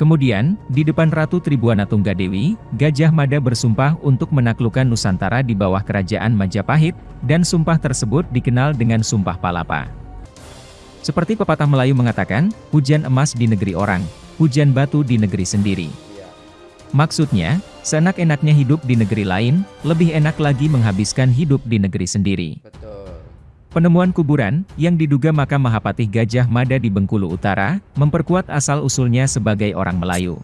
Kemudian, di depan Ratu Tribuana Tunggadewi, Gajah Mada bersumpah untuk menaklukkan Nusantara di bawah kerajaan Majapahit, dan sumpah tersebut dikenal dengan Sumpah Palapa. Seperti pepatah Melayu mengatakan, hujan emas di negeri orang, hujan batu di negeri sendiri. Maksudnya, seenak-enaknya hidup di negeri lain, lebih enak lagi menghabiskan hidup di negeri sendiri. Penemuan kuburan, yang diduga makam Mahapatih Gajah Mada di Bengkulu Utara, memperkuat asal-usulnya sebagai orang Melayu.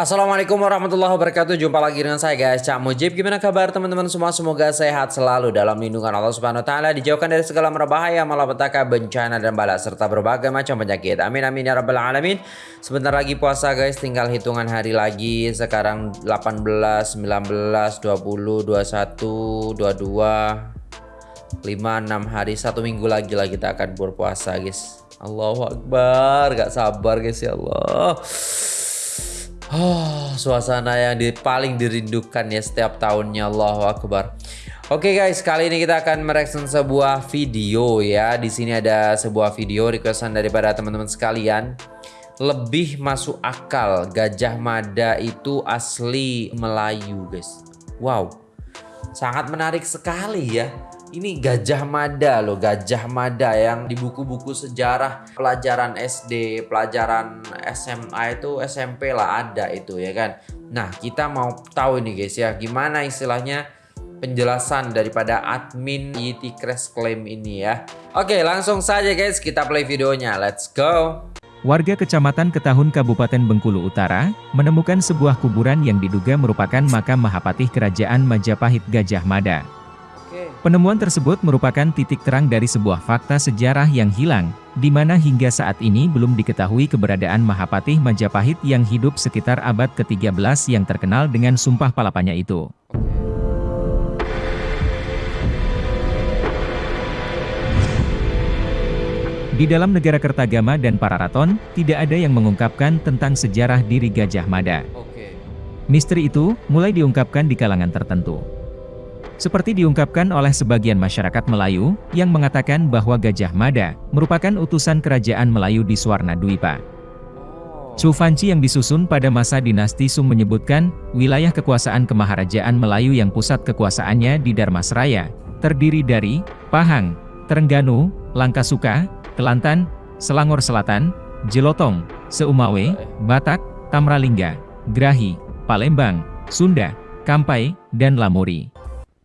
Assalamualaikum warahmatullahi wabarakatuh. Jumpa lagi dengan saya guys. Cak Mujib. Gimana kabar teman-teman? Semua Semoga sehat selalu dalam lindungan Allah subhanahu wa ta'ala. Dijauhkan dari segala merbahaya Malapetaka, bencana dan bala Serta berbagai macam penyakit. Amin amin ya rabbal alamin. Sebentar lagi puasa guys. Tinggal hitungan hari lagi. Sekarang 18, 19, 20, 21, 22 5, 6 hari. Satu minggu lagi lah kita akan berpuasa guys. Allahu Akbar. Gak sabar guys ya Allah Oh, suasana yang di, paling dirindukan ya setiap tahunnya Allahu Akbar. Oke okay guys, kali ini kita akan mereaction sebuah video ya. Di sini ada sebuah video requestan daripada teman-teman sekalian. Lebih masuk akal Gajah Mada itu asli Melayu guys. Wow, sangat menarik sekali ya ini Gajah Mada loh, Gajah Mada yang di buku-buku sejarah pelajaran SD, pelajaran SMA itu SMP lah ada itu ya kan. Nah, kita mau tahu ini guys ya, gimana istilahnya penjelasan daripada admin Yeti Crash Claim ini ya. Oke, langsung saja guys kita play videonya. Let's go. Warga Kecamatan Ketahun Kabupaten Bengkulu Utara, menemukan sebuah kuburan yang diduga merupakan makam Mahapatih Kerajaan Majapahit Gajah Mada. Penemuan tersebut merupakan titik terang dari sebuah fakta sejarah yang hilang, di mana hingga saat ini belum diketahui keberadaan Mahapatih Majapahit yang hidup sekitar abad ke-13 yang terkenal dengan sumpah palapanya itu. Di dalam negara Kertagama dan Pararaton, tidak ada yang mengungkapkan tentang sejarah diri Gajah Mada. Misteri itu, mulai diungkapkan di kalangan tertentu. Seperti diungkapkan oleh sebagian masyarakat Melayu, yang mengatakan bahwa Gajah Mada, merupakan utusan kerajaan Melayu di Suwarna Dwipa. Chufanci yang disusun pada masa dinasti Sung menyebutkan, wilayah kekuasaan kemaharajaan Melayu yang pusat kekuasaannya di Darmasraya, terdiri dari, Pahang, Terengganu, Langkasuka, Kelantan, Selangor Selatan, Jelotong, Seumawe, Batak, Tamralingga, Grahi, Palembang, Sunda, Kampai, dan Lamuri.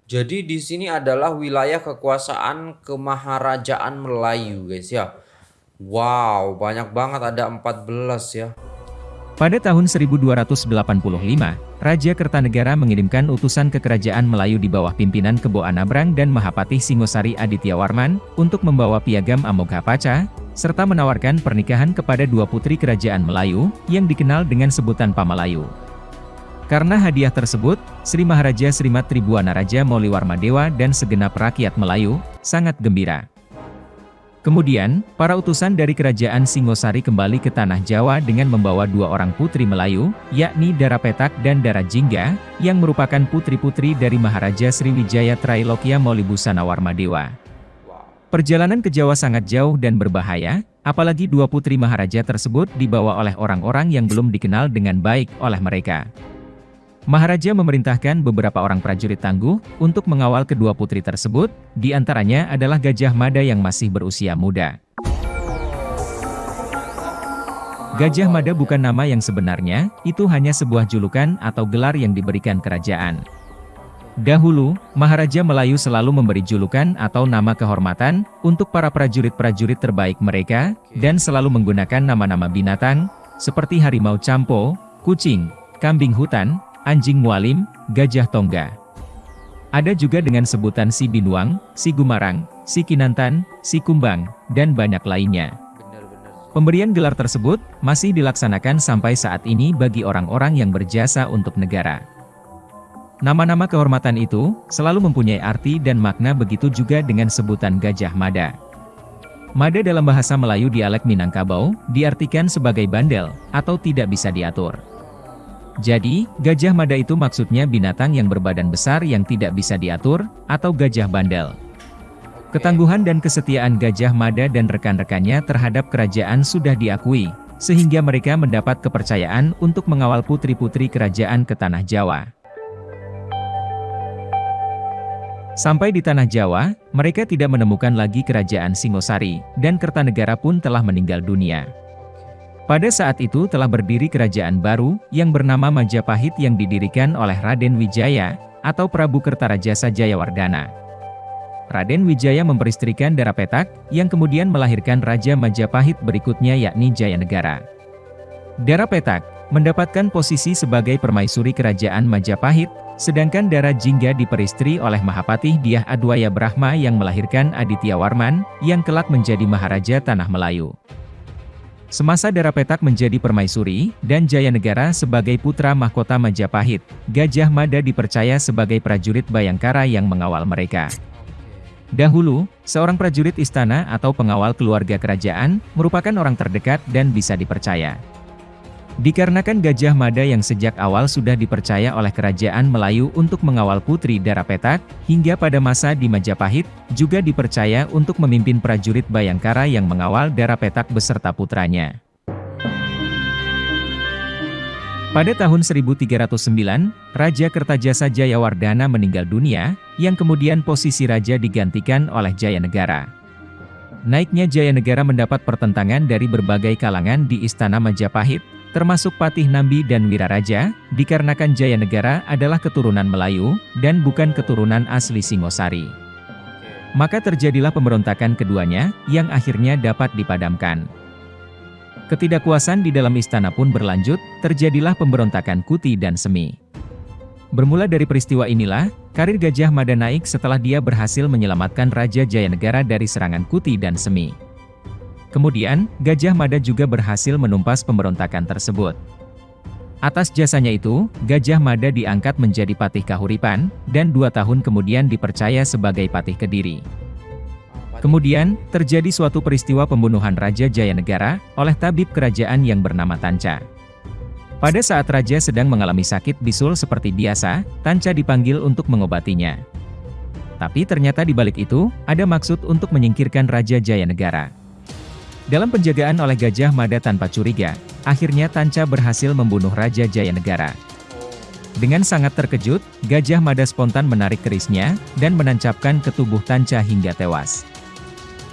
Jadi di sini adalah wilayah kekuasaan kemaharajaan Melayu guys ya. Wow, banyak banget ada 14 ya. Pada tahun 1285, Raja Kertanegara mengirimkan utusan ke kerajaan Melayu di bawah pimpinan Kebo Anabrang dan Mahapatih Singosari Adityawarman untuk membawa piagam Amoghapaca, serta menawarkan pernikahan kepada dua putri kerajaan Melayu, yang dikenal dengan sebutan Pamalayu. Karena hadiah tersebut, Sri Maharaja Srimat Tribuana Raja Moliwarma Dewa dan segenap rakyat Melayu, sangat gembira. Kemudian, para utusan dari kerajaan Singosari kembali ke Tanah Jawa dengan membawa dua orang putri Melayu, yakni Dara Petak dan Dara Jingga, yang merupakan putri-putri dari Maharaja Sriwijaya Trailokya Warma Dewa. Perjalanan ke Jawa sangat jauh dan berbahaya, apalagi dua putri Maharaja tersebut dibawa oleh orang-orang yang belum dikenal dengan baik oleh mereka. Maharaja memerintahkan beberapa orang prajurit tangguh untuk mengawal kedua putri tersebut, di antaranya adalah Gajah Mada yang masih berusia muda. Gajah Mada bukan nama yang sebenarnya, itu hanya sebuah julukan atau gelar yang diberikan kerajaan. Dahulu, Maharaja Melayu selalu memberi julukan atau nama kehormatan untuk para prajurit-prajurit terbaik mereka, dan selalu menggunakan nama-nama binatang, seperti harimau campo, kucing, kambing hutan, anjing mualim, gajah tongga. Ada juga dengan sebutan si binuang, si gumarang, si kinantan, si kumbang, dan banyak lainnya. Pemberian gelar tersebut masih dilaksanakan sampai saat ini bagi orang-orang yang berjasa untuk negara. Nama-nama kehormatan itu selalu mempunyai arti dan makna begitu juga dengan sebutan Gajah Mada. Mada dalam bahasa Melayu dialek Minangkabau diartikan sebagai bandel atau tidak bisa diatur. Jadi, gajah mada itu maksudnya binatang yang berbadan besar yang tidak bisa diatur, atau gajah bandel. Ketangguhan dan kesetiaan Gajah Mada dan rekan-rekannya terhadap kerajaan sudah diakui, sehingga mereka mendapat kepercayaan untuk mengawal putri-putri kerajaan ke Tanah Jawa. Sampai di Tanah Jawa, mereka tidak menemukan lagi kerajaan Singosari, dan Kertanegara pun telah meninggal dunia. Pada saat itu telah berdiri kerajaan baru, yang bernama Majapahit yang didirikan oleh Raden Wijaya, atau Prabu Kertarajasa Jayawardana. Raden Wijaya memperistrikan Darapetak, yang kemudian melahirkan Raja Majapahit berikutnya yakni Jayanegara. Darapetak mendapatkan posisi sebagai permaisuri kerajaan Majapahit, sedangkan Dara Jingga diperistri oleh Mahapatih Diah Adwaya Brahma yang melahirkan Aditya Warman, yang kelak menjadi Maharaja Tanah Melayu. Semasa Darapetak menjadi permaisuri, dan Jayanegara sebagai putra mahkota Majapahit, Gajah Mada dipercaya sebagai prajurit Bayangkara yang mengawal mereka. Dahulu, seorang prajurit istana atau pengawal keluarga kerajaan, merupakan orang terdekat dan bisa dipercaya. Dikarenakan Gajah Mada yang sejak awal sudah dipercaya oleh kerajaan Melayu untuk mengawal Putri Darapetak, hingga pada masa di Majapahit, juga dipercaya untuk memimpin prajurit Bayangkara yang mengawal Darapetak beserta putranya. Pada tahun 1309, Raja Kertajasa Jayawardana meninggal dunia, yang kemudian posisi raja digantikan oleh Jayanegara. Naiknya Jayanegara mendapat pertentangan dari berbagai kalangan di Istana Majapahit, termasuk Patih Nambi dan Wiraraja, dikarenakan Jayanegara adalah keturunan Melayu, dan bukan keturunan asli Singosari. Maka terjadilah pemberontakan keduanya, yang akhirnya dapat dipadamkan. Ketidakpuasan di dalam istana pun berlanjut, terjadilah pemberontakan Kuti dan Semi. Bermula dari peristiwa inilah, karir Gajah Mada naik setelah dia berhasil menyelamatkan Raja Jayanegara dari serangan Kuti dan Semi. Kemudian, Gajah Mada juga berhasil menumpas pemberontakan tersebut. Atas jasanya itu, Gajah Mada diangkat menjadi Patih Kahuripan, dan dua tahun kemudian dipercaya sebagai Patih Kediri. Kemudian, terjadi suatu peristiwa pembunuhan Raja Jayanegara, oleh tabib kerajaan yang bernama Tanca. Pada saat Raja sedang mengalami sakit bisul seperti biasa, Tanca dipanggil untuk mengobatinya. Tapi ternyata di balik itu, ada maksud untuk menyingkirkan Raja Jayanegara. Dalam penjagaan oleh Gajah Mada tanpa curiga, akhirnya Tanca berhasil membunuh Raja Jayanegara. Dengan sangat terkejut, Gajah Mada spontan menarik kerisnya, dan menancapkan ke tubuh Tanca hingga tewas.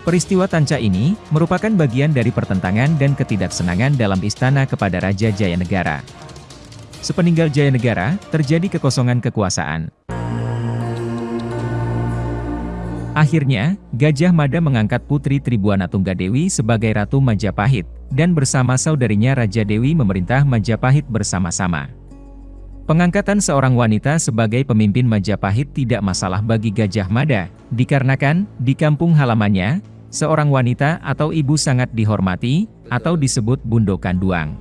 Peristiwa Tanca ini, merupakan bagian dari pertentangan dan ketidaksenangan dalam istana kepada Raja Jayanegara. Sepeninggal Jayanegara, terjadi kekosongan kekuasaan. Akhirnya, Gajah Mada mengangkat Putri Tribuana Tunggadewi sebagai Ratu Majapahit, dan bersama saudarinya Raja Dewi memerintah Majapahit bersama-sama. Pengangkatan seorang wanita sebagai pemimpin Majapahit tidak masalah bagi Gajah Mada, dikarenakan, di kampung halamannya, seorang wanita atau ibu sangat dihormati, atau disebut Bundo Kanduang.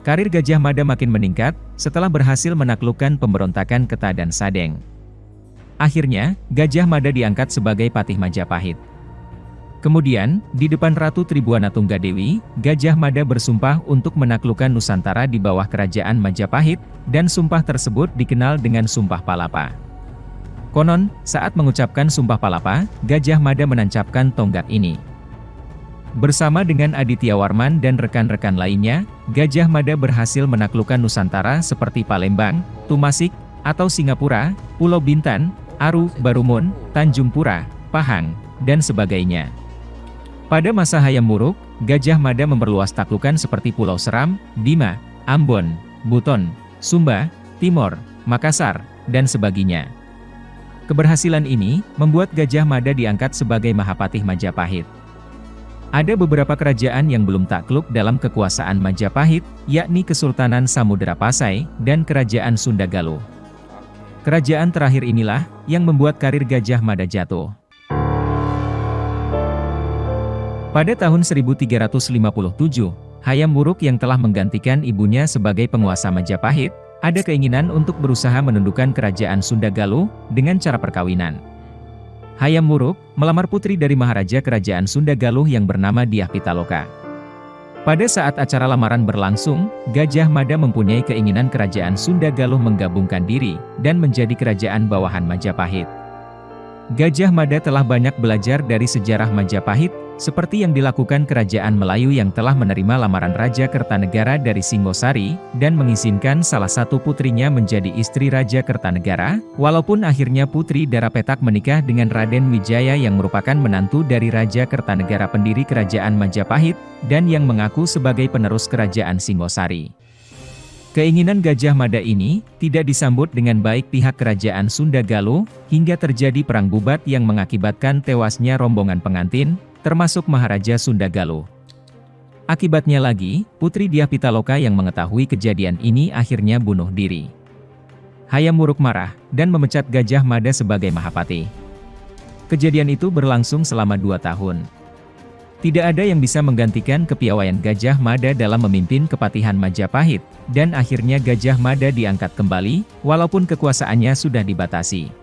Karir Gajah Mada makin meningkat, setelah berhasil menaklukkan pemberontakan Keta dan Sadeng. Akhirnya, Gajah Mada diangkat sebagai Patih Majapahit. Kemudian, di depan Ratu Tribuana Tunggadewi, Gajah Mada bersumpah untuk menaklukkan Nusantara di bawah kerajaan Majapahit, dan sumpah tersebut dikenal dengan Sumpah Palapa. Konon, saat mengucapkan Sumpah Palapa, Gajah Mada menancapkan tonggak ini. Bersama dengan Aditya Warman dan rekan-rekan lainnya, Gajah Mada berhasil menaklukkan Nusantara seperti Palembang, Tumasik, atau Singapura, Pulau Bintan, Aru, Barumun, Tanjung Pura, Pahang, dan sebagainya. Pada masa Hayam Muruk, Gajah Mada memperluas taklukan seperti Pulau Seram, Bima, Ambon, Buton, Sumba, Timor, Makassar, dan sebagainya. Keberhasilan ini, membuat Gajah Mada diangkat sebagai Mahapatih Majapahit. Ada beberapa kerajaan yang belum takluk dalam kekuasaan Majapahit, yakni Kesultanan Samudera Pasai, dan Kerajaan Sunda Galuh. Kerajaan terakhir inilah, yang membuat karir Gajah Mada jatuh. Pada tahun 1357, Hayam Wuruk yang telah menggantikan ibunya sebagai penguasa Majapahit, ada keinginan untuk berusaha menundukkan kerajaan Sunda Galuh dengan cara perkawinan. Hayam Wuruk melamar putri dari Maharaja Kerajaan Sunda Galuh yang bernama Diah Pitaloka. Pada saat acara lamaran berlangsung, Gajah Mada mempunyai keinginan kerajaan Sunda Galuh menggabungkan diri dan menjadi kerajaan bawahan Majapahit. Gajah Mada telah banyak belajar dari sejarah Majapahit, seperti yang dilakukan kerajaan Melayu yang telah menerima lamaran Raja Kertanegara dari Singosari, dan mengizinkan salah satu putrinya menjadi istri Raja Kertanegara, walaupun akhirnya Putri Darapetak menikah dengan Raden Wijaya yang merupakan menantu dari Raja Kertanegara pendiri kerajaan Majapahit, dan yang mengaku sebagai penerus kerajaan Singosari. Keinginan Gajah Mada ini, tidak disambut dengan baik pihak kerajaan Sunda Galuh, hingga terjadi perang bubat yang mengakibatkan tewasnya rombongan pengantin, termasuk Maharaja Sunda Galuh. Akibatnya lagi, Putri Diah Pitaloka yang mengetahui kejadian ini akhirnya bunuh diri. Hayam Wuruk marah, dan memecat Gajah Mada sebagai Mahapati. Kejadian itu berlangsung selama dua tahun. Tidak ada yang bisa menggantikan kepiawaian Gajah Mada dalam memimpin kepatihan Majapahit, dan akhirnya Gajah Mada diangkat kembali, walaupun kekuasaannya sudah dibatasi.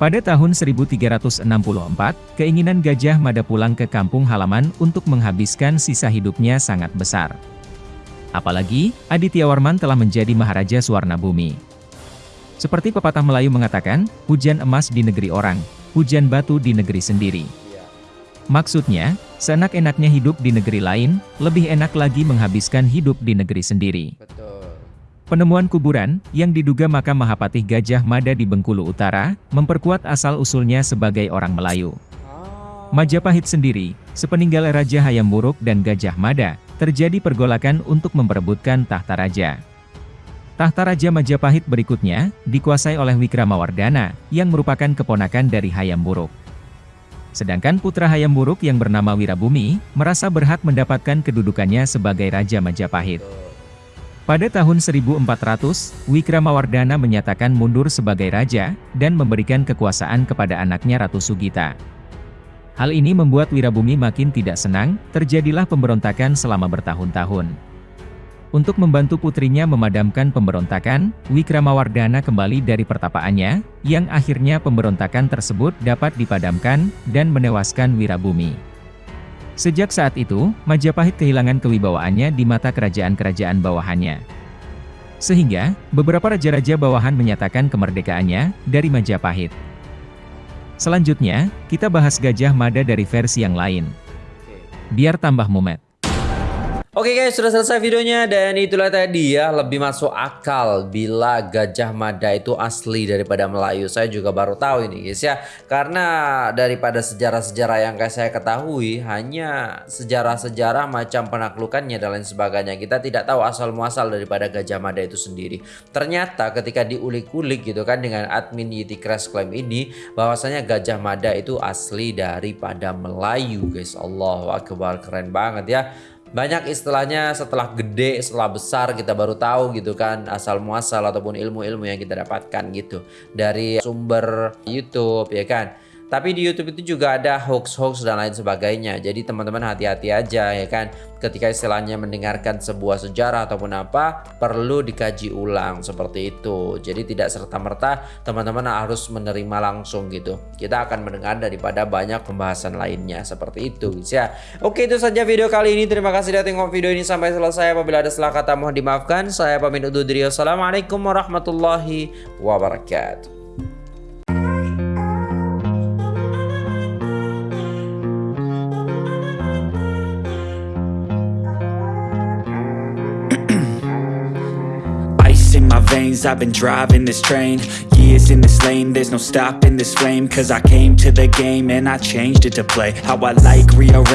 Pada tahun 1364, keinginan Gajah Mada pulang ke kampung halaman untuk menghabiskan sisa hidupnya sangat besar. Apalagi, Aditya Warman telah menjadi Maharaja Suwarna Bumi. Seperti pepatah Melayu mengatakan, hujan emas di negeri orang, hujan batu di negeri sendiri. Maksudnya, seenak-enaknya hidup di negeri lain, lebih enak lagi menghabiskan hidup di negeri sendiri. Penemuan kuburan, yang diduga makam Mahapatih Gajah Mada di Bengkulu Utara, memperkuat asal-usulnya sebagai orang Melayu. Ah. Majapahit sendiri, sepeninggal Raja Hayam Wuruk dan Gajah Mada, terjadi pergolakan untuk memperebutkan tahta raja. Tahta Raja Majapahit berikutnya, dikuasai oleh Wikramawardhana, yang merupakan keponakan dari Hayam Wuruk. Sedangkan putra Hayam Wuruk yang bernama Wirabumi, merasa berhak mendapatkan kedudukannya sebagai Raja Majapahit. Pada tahun 1400, Wikramawardhana menyatakan mundur sebagai raja, dan memberikan kekuasaan kepada anaknya Ratu Sugita. Hal ini membuat Wirabumi makin tidak senang, terjadilah pemberontakan selama bertahun-tahun. Untuk membantu putrinya memadamkan pemberontakan, Wikramawardhana kembali dari pertapaannya, yang akhirnya pemberontakan tersebut dapat dipadamkan, dan menewaskan Wirabumi. Sejak saat itu, Majapahit kehilangan kewibawaannya di mata kerajaan-kerajaan bawahannya. Sehingga, beberapa raja-raja bawahan menyatakan kemerdekaannya, dari Majapahit. Selanjutnya, kita bahas Gajah Mada dari versi yang lain. Biar tambah mumet. Oke guys, sudah selesai videonya dan itulah tadi ya lebih masuk akal bila Gajah Mada itu asli daripada Melayu. Saya juga baru tahu ini guys ya. Karena daripada sejarah-sejarah yang kayak saya ketahui hanya sejarah-sejarah macam penaklukannya dan lain sebagainya. Kita tidak tahu asal muasal daripada Gajah Mada itu sendiri. Ternyata ketika diulik-ulik gitu kan dengan admin Yeti Crash Claim ini bahwasanya Gajah Mada itu asli daripada Melayu guys. Allah Akbar keren banget ya banyak istilahnya setelah gede, setelah besar kita baru tahu gitu kan asal muasal ataupun ilmu-ilmu yang kita dapatkan gitu dari sumber YouTube ya kan. Tapi di YouTube itu juga ada hoax-hoax dan lain sebagainya. Jadi teman-teman hati-hati aja ya kan. Ketika istilahnya mendengarkan sebuah sejarah ataupun apa, perlu dikaji ulang seperti itu. Jadi tidak serta-merta teman-teman harus menerima langsung gitu. Kita akan mendengar daripada banyak pembahasan lainnya seperti itu guys ya. Oke itu saja video kali ini. Terima kasih sudah tengok video ini sampai selesai. Apabila ada salah kata mohon dimaafkan. Saya pamit undur diri. Assalamualaikum warahmatullahi wabarakatuh. Veins I've been driving this train. Years in this lane There's no stopping this flame. Cause I came to the game And I changed it to play. How I like rearrange